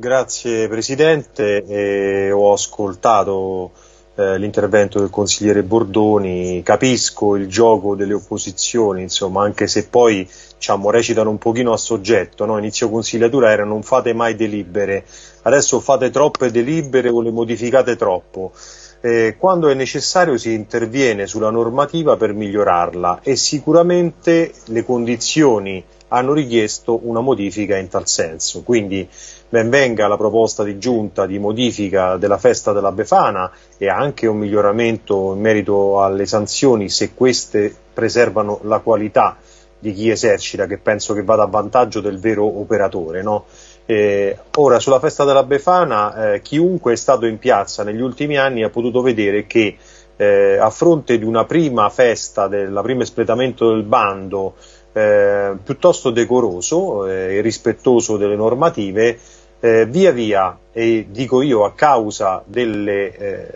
Grazie Presidente, eh, ho ascoltato eh, l'intervento del consigliere Bordoni, capisco il gioco delle opposizioni, insomma, anche se poi diciamo, recitano un pochino a soggetto, no? inizio consigliatura era non fate mai delibere, adesso fate troppe delibere o le modificate troppo. Eh, quando è necessario si interviene sulla normativa per migliorarla e sicuramente le condizioni hanno richiesto una modifica in tal senso. Quindi ben venga la proposta di giunta di modifica della festa della Befana e anche un miglioramento in merito alle sanzioni se queste preservano la qualità di chi esercita, che penso che vada a vantaggio del vero operatore. No? Eh, ora, sulla festa della Befana, eh, chiunque è stato in piazza negli ultimi anni ha potuto vedere che eh, a fronte di una prima festa, del primo espletamento del bando, eh, piuttosto decoroso eh, e rispettoso delle normative, eh, via via, e dico io a causa delle eh,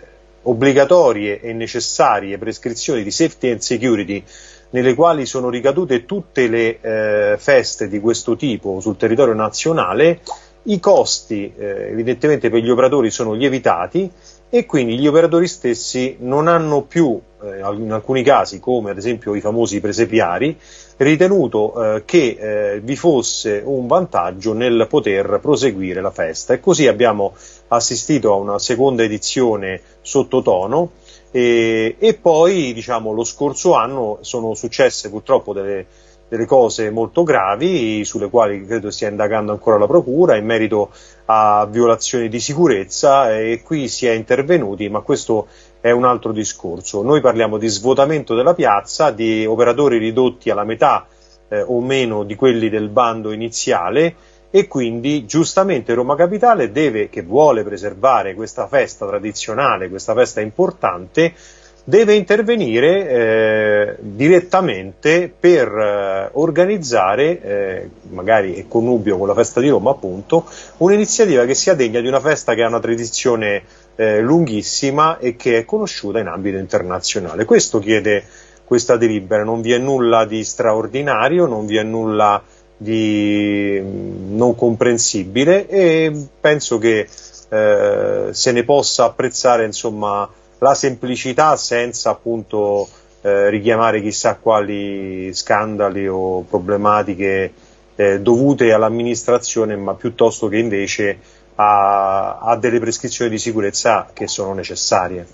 obbligatorie e necessarie prescrizioni di safety and security nelle quali sono ricadute tutte le feste di questo tipo sul territorio nazionale, i costi evidentemente per gli operatori sono lievitati e quindi gli operatori stessi non hanno più, eh, in alcuni casi come ad esempio i famosi presepiari, ritenuto eh, che eh, vi fosse un vantaggio nel poter proseguire la festa. E così abbiamo assistito a una seconda edizione sottotono e, e poi diciamo, lo scorso anno sono successe purtroppo delle, delle cose molto gravi sulle quali credo stia indagando ancora la Procura in merito a violazioni di sicurezza e qui si è intervenuti, ma questo è un altro discorso. Noi parliamo di svuotamento della piazza, di operatori ridotti alla metà eh, o meno di quelli del bando iniziale e quindi giustamente Roma Capitale deve, che vuole preservare questa festa tradizionale, questa festa importante, deve intervenire eh, direttamente per eh, organizzare, eh, magari in connubio con la festa di Roma appunto, un'iniziativa che sia degna di una festa che ha una tradizione eh, lunghissima e che è conosciuta in ambito internazionale. Questo chiede questa delibera, non vi è nulla di straordinario, non vi è nulla di mm, non comprensibile e penso che eh, se ne possa apprezzare insomma, la semplicità senza appunto eh, richiamare chissà quali scandali o problematiche eh, dovute all'amministrazione, ma piuttosto che invece a, a delle prescrizioni di sicurezza che sono necessarie.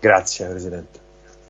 Grazie Presidente.